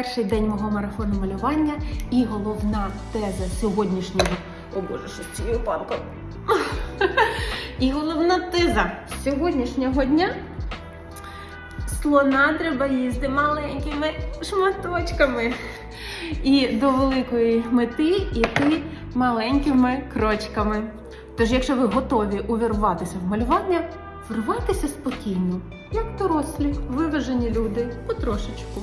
перший день мого марафону малювання і головна теза сьогоднішнього. О Боже, що з цією панкою. І головна теза сьогоднішнього дня. Слона треба їсти маленькими шматочками. І до великої мети йти маленькими крочками. Тож, якщо ви готові увірватися в малювання, врвайтеся спокійно, як дорослі, виважені люди, потрошечку.